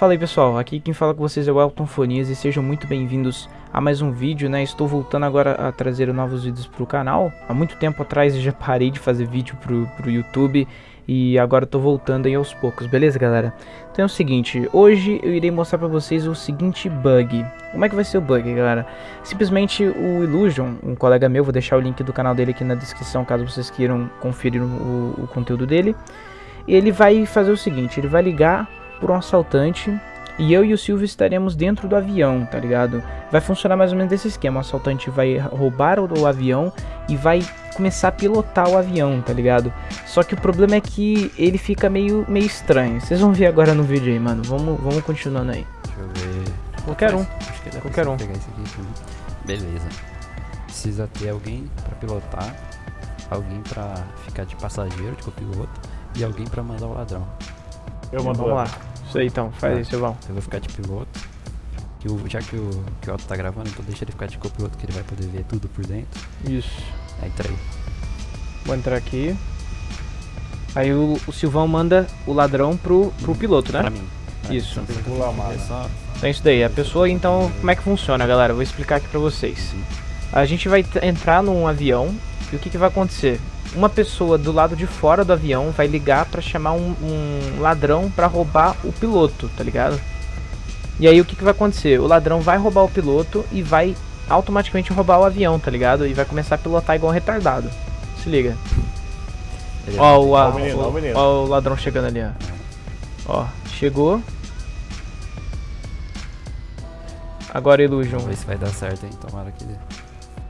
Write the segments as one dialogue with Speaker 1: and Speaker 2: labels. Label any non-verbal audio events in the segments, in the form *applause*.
Speaker 1: Fala aí pessoal, aqui quem fala com vocês é o Elton Fonias e sejam muito bem-vindos a mais um vídeo, né? Estou voltando agora a trazer novos vídeos para o canal. Há muito tempo atrás eu já parei de fazer vídeo pro, pro YouTube e agora estou voltando aí aos poucos, beleza galera? Então é o seguinte, hoje eu irei mostrar para vocês o seguinte bug. Como é que vai ser o bug, galera? Simplesmente o Illusion, um colega meu, vou deixar o link do canal dele aqui na descrição caso vocês queiram conferir o, o conteúdo dele. Ele vai fazer o seguinte, ele vai ligar por um assaltante e eu e o Silvio estaremos dentro do avião, tá ligado? Vai funcionar mais ou menos desse esquema, o assaltante vai roubar o, o avião e vai começar a pilotar o avião, tá ligado? Só que o problema é que ele fica meio, meio estranho, vocês vão ver agora no vídeo aí, mano, vamos, vamos continuando aí.
Speaker 2: Deixa eu ver...
Speaker 1: Qualquer um,
Speaker 2: Acho que dá
Speaker 1: qualquer
Speaker 2: pra
Speaker 1: um.
Speaker 2: pegar isso aqui. Beleza. Precisa ter alguém pra pilotar, alguém pra ficar de passageiro, de copiloto, e alguém pra mandar o ladrão.
Speaker 3: Eu mando
Speaker 1: Vamos lá, isso aí então, faz
Speaker 2: Tá.
Speaker 1: aí, Silvão.
Speaker 2: Eu vou ficar de piloto. Que o, já que o, que o Otto tá gravando, então deixa ele ficar de copiloto que ele vai poder ver tudo por dentro.
Speaker 1: Isso,
Speaker 2: Aí entra aí.
Speaker 1: vou entrar aqui. Aí o, o Silvão manda o ladrão pro, pro piloto, né?
Speaker 2: Pra mim. né?
Speaker 1: Isso.
Speaker 2: Então. É só...
Speaker 1: Então é isso daí, a pessoa então, como é que funciona galera? Eu Vou explicar aqui pra vocês. A gente vai entrar num avião e o que, que vai acontecer? Uma pessoa do lado de fora do avião vai ligar pra chamar um, um ladrão pra roubar o piloto, tá ligado? E aí o que, que vai acontecer? O ladrão vai roubar o piloto e vai automaticamente roubar o avião, tá ligado? E vai começar a pilotar igual um retardado. Se liga.
Speaker 2: Ele
Speaker 1: Ó o, a-
Speaker 3: o ó o
Speaker 1: ladrão chegando ali, ó. Ó, chegou. Agora Illusion.
Speaker 2: Vamos ver se vai dar certo, hein? Tomara que ele...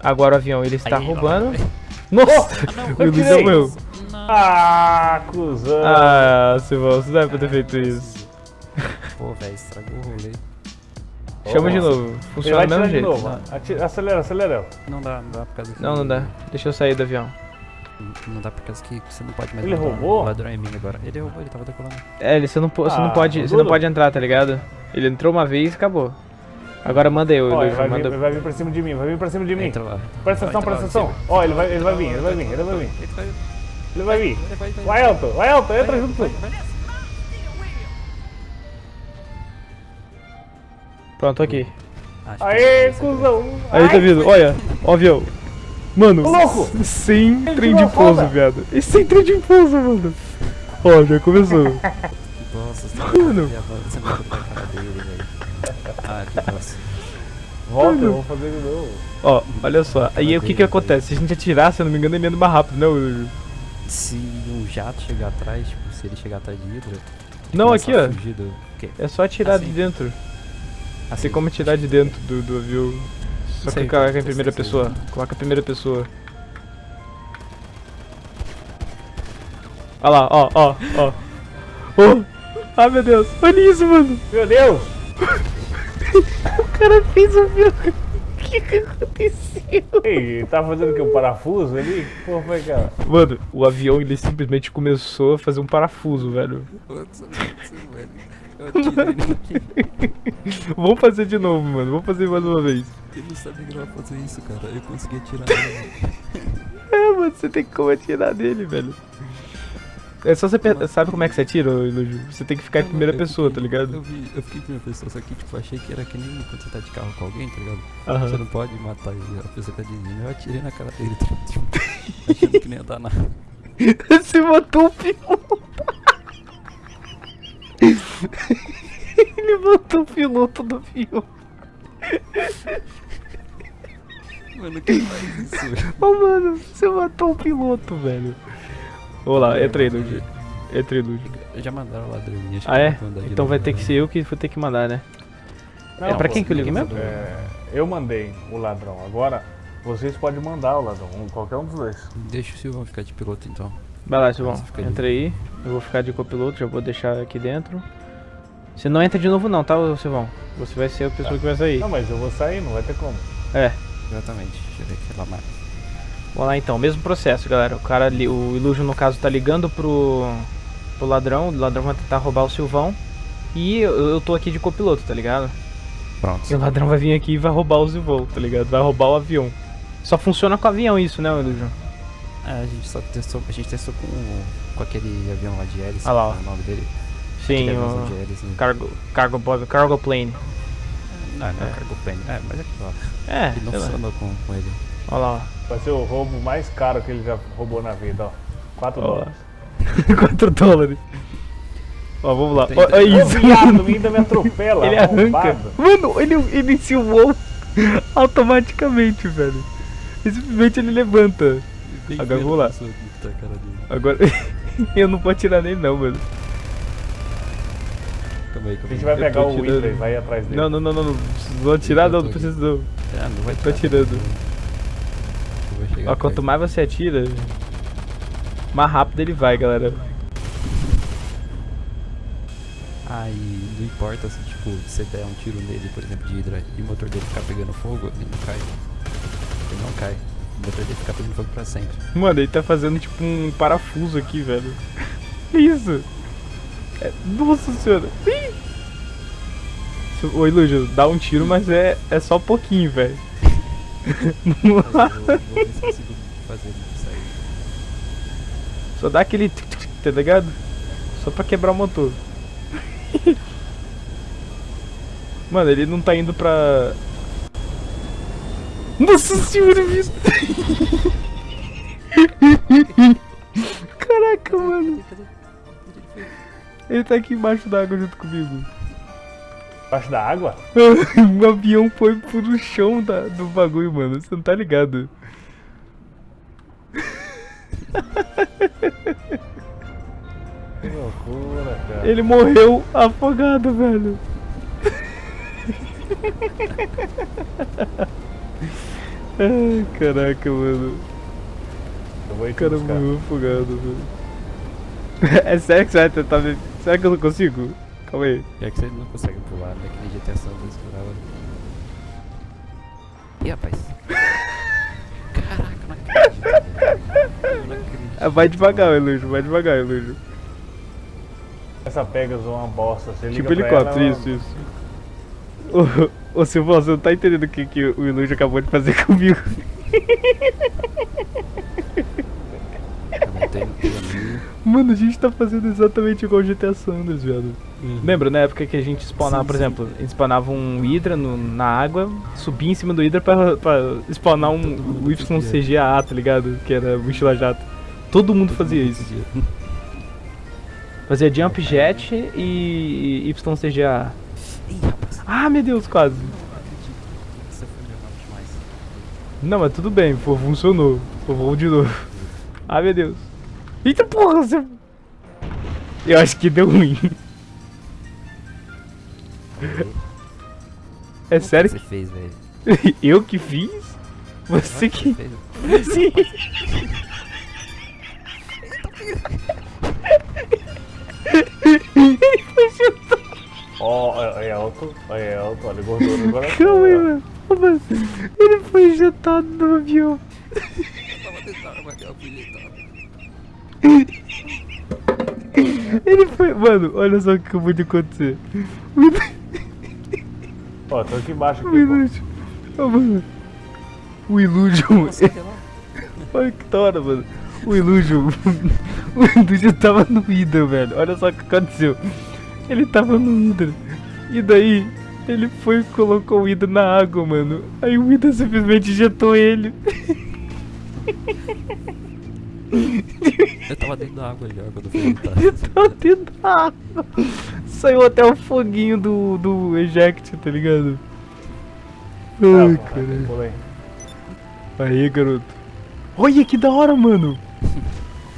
Speaker 1: Agora o avião ele está
Speaker 2: Aí,
Speaker 1: roubando.
Speaker 2: ó.
Speaker 1: Nossa! o
Speaker 3: eu
Speaker 1: Illusion
Speaker 3: tirei.
Speaker 1: meu.
Speaker 3: Ah, cuzão.
Speaker 1: Ah, Silvão, você não deve ter feito isso.
Speaker 2: Pô, velho, estragou o rolê.
Speaker 1: Chama de
Speaker 3: Nossa.
Speaker 1: novo. Funciona do mesmo jeito.
Speaker 3: novo. Atira- acelera, acelera.
Speaker 2: Não dá, não dá por causa que...
Speaker 1: Não, não dá. Deixa eu sair do avião.
Speaker 2: Não dá por causa que você não pode mais
Speaker 3: Ele
Speaker 2: mandar
Speaker 3: roubou?
Speaker 2: O ladrão é mim agora. Ele roubou, ele tava decolando.
Speaker 1: É, ele, você não, po- você não
Speaker 3: Ah,
Speaker 1: pode, você não pode entrar, tá ligado? Ele entrou uma vez e acabou. Agora manda eu,
Speaker 3: Ó, ele vai, vir,
Speaker 1: manda.
Speaker 3: ele vai vir pra cima de mim, vai vir pra cima de mim.
Speaker 2: Entra lá.
Speaker 3: Presta atenção, presta atenção. Ó, ele vai, ele vai vir, ele vai vir, ele vai vir.
Speaker 2: Ele vai-
Speaker 3: vir.
Speaker 2: Vai,
Speaker 3: Elton, vai, Elton, entra junto.
Speaker 1: Pronto, aqui.
Speaker 3: Aê,
Speaker 2: essa-
Speaker 3: cuzão.
Speaker 1: Aí tá vindo, olha, ó o avião. Mano,
Speaker 3: louco!
Speaker 1: sem trem de pouso, viado. E sem trem de pouso, mano. Ó, já começou. *laughs*
Speaker 2: Nossa, você
Speaker 1: Mano.
Speaker 2: você vai a cara dele, velho. Ah, que.
Speaker 3: Volta, eu vou fazer de novo.
Speaker 1: Ó, olha só. Aí o que que acontece? Se a gente atirar, se eu não me engano, ele anda mais rápido, né? Illusion?
Speaker 2: Se um jato chegar atrás, tipo, se ele chegar atrás de Hydra...
Speaker 1: Não, aqui, ó.
Speaker 2: do-?
Speaker 1: É só atirar de
Speaker 2: Assim?
Speaker 1: dentro.
Speaker 2: Assim,
Speaker 1: Tem como tirar de dentro do, do avião. Só
Speaker 2: Isso aí,
Speaker 1: clicar em primeira
Speaker 2: aí.
Speaker 1: pessoa. Coloca a primeira pessoa. Olha lá, ó, ó, ó. *laughs* Oh! Ah, meu Deus. Olha isso, mano.
Speaker 3: Meu Deus! *laughs*
Speaker 1: O cara fez o avião. O que que aconteceu?
Speaker 3: Ei, tá fazendo o que? Um parafuso ali? Que porra foi aquela?
Speaker 1: Mano, o avião ele simplesmente começou a fazer um parafuso, velho.
Speaker 2: Putz, velho. *laughs* Nele.
Speaker 1: Vamos fazer de novo, mano. Vamos fazer mais uma vez.
Speaker 2: Ele não sabia que ele ia fazer isso, cara. Eu consegui atirar nele. *laughs*
Speaker 1: É, mano, você tem como atirar dele, velho. É só você pe- sabe como é que você atira, Ilúgio? Você tem que ficar em primeira pessoa, tá ligado?
Speaker 2: Eu, vi, eu fiquei em primeira pessoa, só que tipo, achei que era que nem quando você tá de carro com alguém, tá ligado?
Speaker 1: Aham.
Speaker 2: Você não pode matar ele, a pessoa tá dirigindo. Eu atirei na cara dele, tipo, achando que nem ia dar nada. *laughs*
Speaker 1: Você matou o piloto. *laughs* Ele matou o piloto do avião.
Speaker 2: Mano, quem faz isso?
Speaker 1: Ô, mano, você matou o piloto, velho. Lá, aí, Lúcio. Entra aí, Lúcio.
Speaker 2: Já mandaram o ladrãozinho, acho
Speaker 1: Ah, é? Então vai ter que
Speaker 2: né?
Speaker 1: ser eu que vou ter que mandar, né? É pra quem que eu ligo mesmo?
Speaker 3: É, eu mandei o ladrão. Agora, vocês podem mandar o ladrão. um- Qualquer um dos dois.
Speaker 2: Deixa o Silvão ficar de piloto então.
Speaker 1: Vai lá, Silvão.
Speaker 2: De-
Speaker 1: Entra aí. Eu vou ficar de copiloto, já vou deixar aqui dentro. Você não entra de novo não, tá, Silvão? Você vai ser a pessoa que vai sair.
Speaker 3: Não, mas eu vou sair, não vai ter como.
Speaker 1: É.
Speaker 2: Exatamente, deixa eu ver aquela marca.
Speaker 1: Vamos lá então, mesmo processo, galera. O cara, o Illusion no caso tá ligando pro, pro ladrão, o ladrão vai tentar roubar o Silvão. E eu, eu tô aqui de copiloto, tá ligado?
Speaker 2: Pronto.
Speaker 1: E o ladrão vai vir aqui e vai roubar o Silvão, tá ligado? Vai roubar o avião. Só funciona com avião isso, né, Illusion?
Speaker 2: É, a gente só testou, a gente testou com, o- com aquele avião lá de hélice,
Speaker 1: Ah lá, ó.
Speaker 2: é o nome dele.
Speaker 1: Sim, o
Speaker 2: de hélice, né?
Speaker 1: cargo, cargo, cargo plane.
Speaker 2: Não, não é
Speaker 1: É.
Speaker 2: cargo plane. É, mas é que ó,
Speaker 1: É,
Speaker 2: ele não funcionou com, com ele.
Speaker 1: Olha lá,
Speaker 3: Vai ser o roubo mais caro que ele já roubou na vida, ó. 4
Speaker 1: Ó.
Speaker 3: dólares. *laughs*
Speaker 1: ó. 4 dólares. Ó, vamos lá. Ó, é
Speaker 3: Ô,
Speaker 1: isso.
Speaker 3: viado, ainda me atropela,
Speaker 1: Ele arranca. Mano, ele iniciou o voo automaticamente, velho. Simplesmente ele levanta. Agora vamos lá.
Speaker 2: a tá a.
Speaker 1: Agora, *laughs* eu não posso tirar nele não, mano.
Speaker 2: Calma aí,
Speaker 3: A
Speaker 2: calma
Speaker 3: gente
Speaker 2: aí.
Speaker 3: vai
Speaker 1: Eu
Speaker 3: pegar
Speaker 1: tô
Speaker 3: o. Winter e vai atrás dele.
Speaker 1: Não, não, não, não, não. Vou tirar não, não precisa não.
Speaker 2: Ah, não vai
Speaker 1: Tô
Speaker 2: tirar.
Speaker 1: tirando. Ó, quanto mais você atira, mais rápido ele vai, galera.
Speaker 2: Aí não importa se tipo, você der um tiro nele, por exemplo, de hidra e o motor dele ficar pegando fogo, ele não cai. Ele não cai. O motor dele fica pegando fogo pra sempre.
Speaker 1: Mano, ele tá fazendo tipo um parafuso aqui, velho. *laughs* Que isso? É- Nossa senhora. Ih! Ô, Ilúgio, dá um tiro, mas é, é só pouquinho, velho.
Speaker 2: Mas eu vou, vou ver se consigo fazer ele sair.
Speaker 1: Só dá aquele tic, tic, tá ligado? Só pra quebrar o motor. Mano, ele não tá indo pra. Nossa senhora, bicho! *laughs* Caraca, mano! Ele tá aqui embaixo da água junto comigo.
Speaker 3: Embaixo da água? *laughs*
Speaker 1: o avião foi pro chão da, do bagulho, mano. Você não tá ligado?
Speaker 3: Que loucura, cara.
Speaker 1: Ele morreu afogado, velho. *laughs* Ai, caraca, mano.
Speaker 3: Eu vou ir
Speaker 1: O cara morreu afogado, velho. *laughs* É sério que você vai tentar ver? Será que eu não consigo? Calma aí.
Speaker 2: É que você não consegue pular, né? Que nem GTA San Andreas pulava. Ih, rapaz. Caraca, eu não acredito. não acredito.
Speaker 1: Ah, Vai devagar, Elúgio, vai devagar, Elúgio.
Speaker 3: Essa Pegasus é uma bosta. Você
Speaker 1: Tipo
Speaker 3: liga pra
Speaker 1: helicóptero,
Speaker 3: ela,
Speaker 1: isso, isso. Ô, ô Silvão, você não tá entendendo o que, que o Ilúgio acabou de fazer *laughs* comigo.
Speaker 2: Eu
Speaker 1: Mano, a gente tá fazendo exatamente igual o GTA Sanders, velho.
Speaker 2: Uhum.
Speaker 1: Lembra, na época que a gente spawnava,
Speaker 2: Sim,
Speaker 1: por
Speaker 2: sim.
Speaker 1: exemplo, a gente spawnava um Hydra no- na água, subia em cima do Hydra pra, pra spawnar um,
Speaker 2: Todo mundo
Speaker 1: YCGA, tá ligado? Que era mochila jato. Todo mundo fazia isso. *laughs* Fazia jump jet e YCGA. Ah, meu Deus, quase.
Speaker 2: Não
Speaker 1: mas tudo bem, pô, funcionou. Pô, vamos de novo. Ah, meu Deus. Eita porra, você... Eu acho que deu ruim. É
Speaker 2: Como
Speaker 1: sério
Speaker 2: que você fez, velho?
Speaker 1: que *laughs* eu que fiz? Você
Speaker 2: Como
Speaker 1: que...
Speaker 2: fez? *laughs*
Speaker 1: Sim. Ele foi chutar.
Speaker 3: Ó, é é alto, é alto, olha, gordura *laughs* agora.
Speaker 1: Calma aí, mano. Mano. Ele foi injetado no avião.
Speaker 2: Eu tava da água, eu fui deitar.
Speaker 1: Ele foi... Mano, olha só o que acabou de acontecer.
Speaker 3: Ó, tô aqui embaixo
Speaker 1: O
Speaker 3: aqui.
Speaker 1: Ilúdio. Ô, mano. O
Speaker 2: lá? *laughs*
Speaker 1: Olha que da hora, mano. O Ilúdio. *laughs* o Ilúdio tava no Hydra, velho. Olha só o que aconteceu. Ele tava no Hydra. E daí, ele foi e colocou o Hydra na água, mano. Aí o Hydra simplesmente injetou ele. *laughs*
Speaker 2: Eu tava dentro da água já quando eu fui *laughs* deitar.
Speaker 1: Ele tava dentro da água. Saiu até o foguinho do, do eject, tá ligado? Ai,
Speaker 3: Tá,
Speaker 1: caralho.
Speaker 3: pula aí.
Speaker 1: Garoto. Olha que da hora, mano.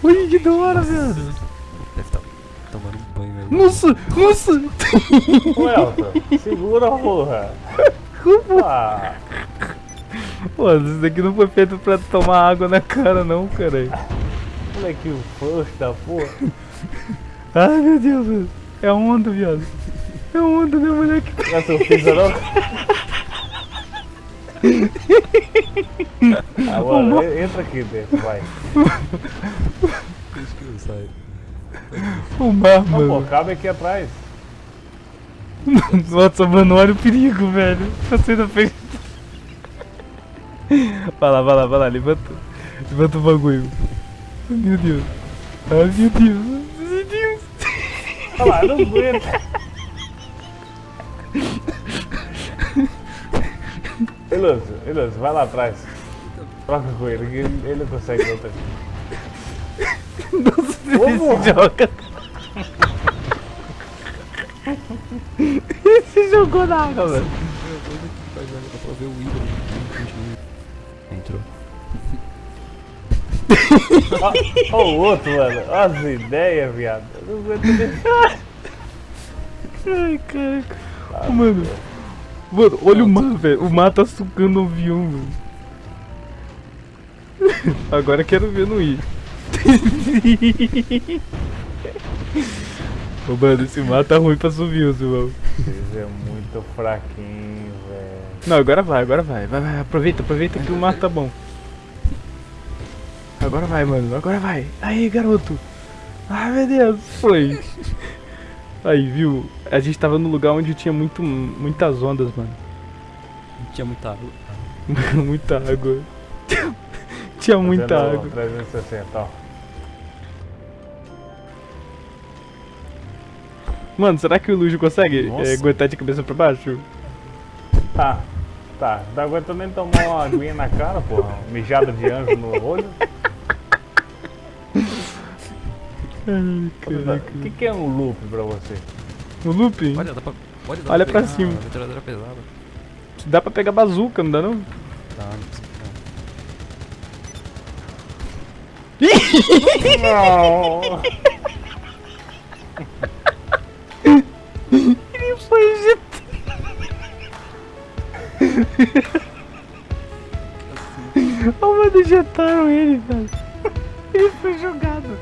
Speaker 1: Olha que da hora, velho.
Speaker 2: Deve estar tomando um banho aí.
Speaker 1: Nossa, nossa.
Speaker 3: Ô, Elton, segura, porra.
Speaker 1: Como?
Speaker 3: Ah,
Speaker 1: Pô, isso daqui não foi feito pra tomar água na cara, não, cara.
Speaker 3: Moleque, o first da porra. *laughs*
Speaker 1: Ai, meu Deus. É onda, viado. É onda, né, moleque?
Speaker 3: Não é seu filho, não? Agora, e- entra aqui dentro, vai.
Speaker 2: Isso que eu saio.
Speaker 1: O mar,
Speaker 3: Não, pô, cabe aqui atrás.
Speaker 1: Nossa, mano, olha o perigo, velho. Tá sendo feito. Vai lá, vai lá, vai lá, levanta. Levanta o bagulho. Ai, meu Deus. Ai, meu Deus. Meu Deus.
Speaker 3: Olha lá, não aguenta. Iluso, Iluso, vai lá atrás. Troca com ele, que ele, ele não consegue outra.
Speaker 1: Nossa,
Speaker 3: Como?
Speaker 1: esse joga. Esse jogou na água, velho.
Speaker 2: O ídolo. Entrou.
Speaker 3: Olha o outro, mano. Olha as ideias, viado. Eu não aguento. *laughs*
Speaker 1: Ai, caraca. Mano. Mano, olha o mar, velho. O mar tá sugando o avião, mano. *laughs* Agora quero ver no ir. *laughs* Ô, mano, esse mar tá ruim pra subir, Silvão.
Speaker 3: Vocês é muito fraquinho, velho.
Speaker 1: Não, agora vai, agora vai. Vai, vai. Aproveita, aproveita que o mar tá bom. Agora vai, mano. Agora vai. Aí, garoto. Ai, meu Deus. Foi. Aí, viu? A gente tava no lugar onde tinha muito, muitas ondas, mano.
Speaker 2: Tinha muita água. *laughs*
Speaker 1: muita água. tinha muita água.
Speaker 3: 360, ó.
Speaker 1: Mano, será que o Lujo consegue é, aguentar de cabeça pra baixo?
Speaker 3: Tá, tá. Não aguento nem tomar uma aguinha na cara, porra. Mijada de anjo no olho.
Speaker 1: Ai, caraca.
Speaker 3: O que, que é um loop pra você?
Speaker 1: Um loop?
Speaker 2: Olha, dá pra, pode dar
Speaker 1: Olha
Speaker 2: pra,
Speaker 1: pra cima.
Speaker 2: Metralhadora é pesada.
Speaker 1: Dá pra pegar bazuca, não dá não?
Speaker 2: Dá, não precisa. *laughs* Ele
Speaker 3: foi injetado. Assim. Oh, mano, injetaram ele, velho. Ele foi jogado.